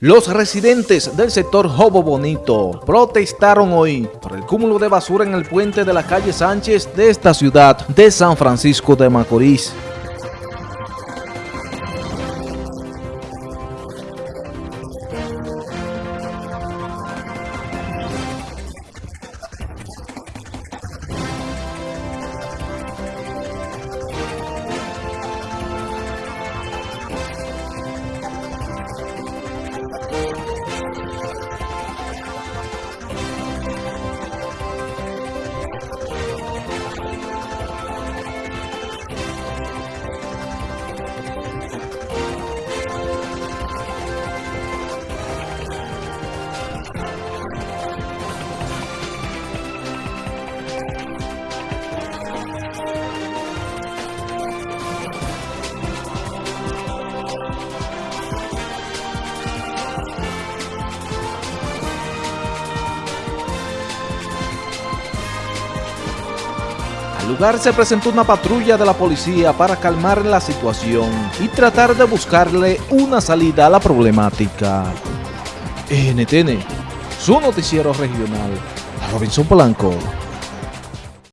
Los residentes del sector Jobo Bonito protestaron hoy por el cúmulo de basura en el puente de la calle Sánchez de esta ciudad de San Francisco de Macorís. Lugar se presentó una patrulla de la policía para calmar la situación y tratar de buscarle una salida a la problemática. NTN, su noticiero regional, Robinson Polanco.